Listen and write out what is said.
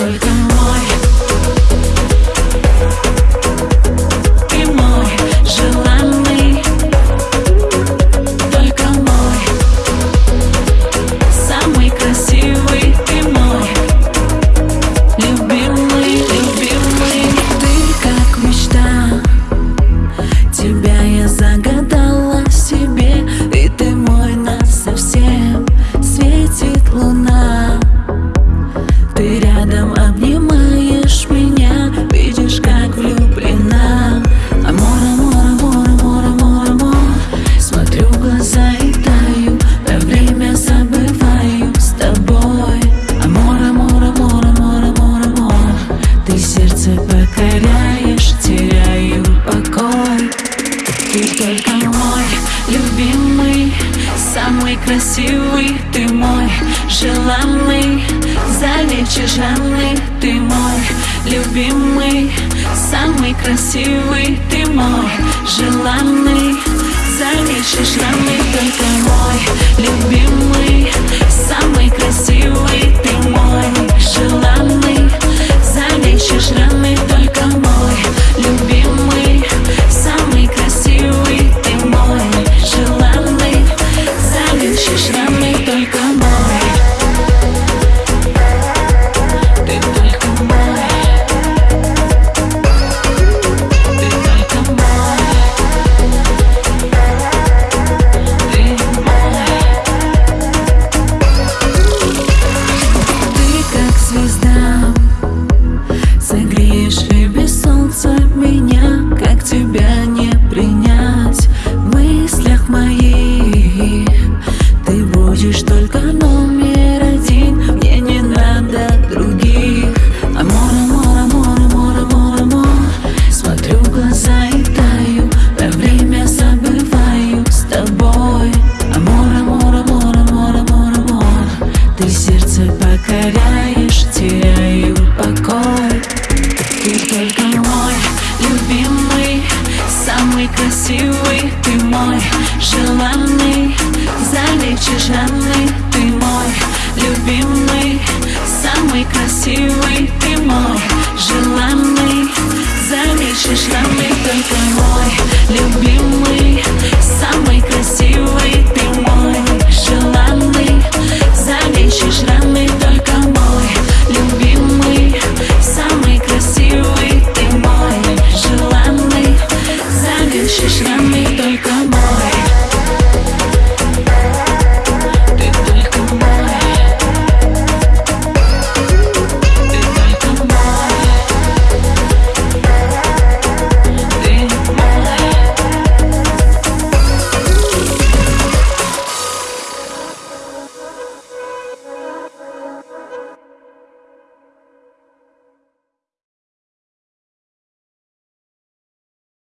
estoy tan красивый ты мой Желанный, залечи ты мой. Любимый, самый красивый ты мой Желанный, залечи жанный ты мой любимый, самый красивый Ты мой желанный, залечишь раны Ты мой любимый, самый красивый Ты мой желанный, залечишь раны Только мой любимый.